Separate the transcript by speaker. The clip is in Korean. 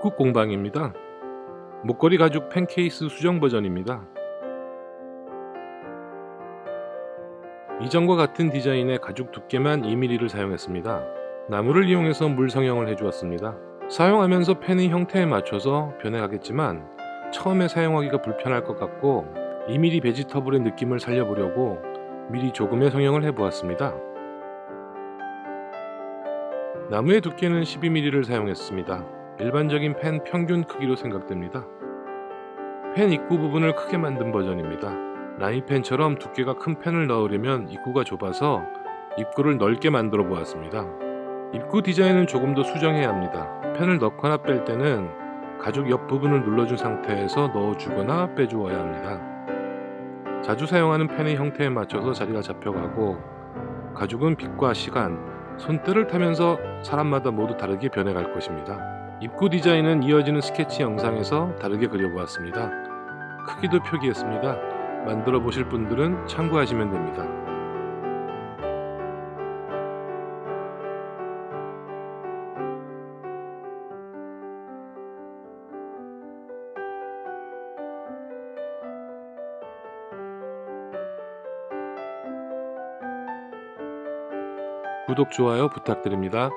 Speaker 1: 입국 공방입니다. 목걸이 가죽 펜케이스 수정 버전입니다. 이전과 같은 디자인의 가죽 두께만 2mm를 사용했습니다. 나무를 이용해서 물 성형을 해주었습니다. 사용하면서 펜의 형태에 맞춰서 변해가겠지만 처음에 사용하기가 불편할 것 같고 2mm 베지터블의 느낌을 살려보려고 미리 조금의 성형을 해보았습니다. 나무의 두께는 12mm를 사용했습니다. 일반적인 펜 평균 크기로 생각됩니다. 펜 입구 부분을 크게 만든 버전입니다. 라인펜처럼 두께가 큰 펜을 넣으려면 입구가 좁아서 입구를 넓게 만들어 보았습니다. 입구 디자인은 조금 더 수정해야 합니다. 펜을 넣거나 뺄 때는 가죽 옆 부분을 눌러준 상태에서 넣어주거나 빼주어야 합니다. 자주 사용하는 펜의 형태에 맞춰서 자리가 잡혀가고 가죽은 빛과 시간, 손때를 타면서 사람마다 모두 다르게 변해갈 것입니다. 입구 디자인은 이어지는 스케치 영상에서 다르게 그려보았습니다. 크기도 표기했습니다. 만들어 보실 분들은 참고하시면 됩니다. 구독, 좋아요 부탁드립니다.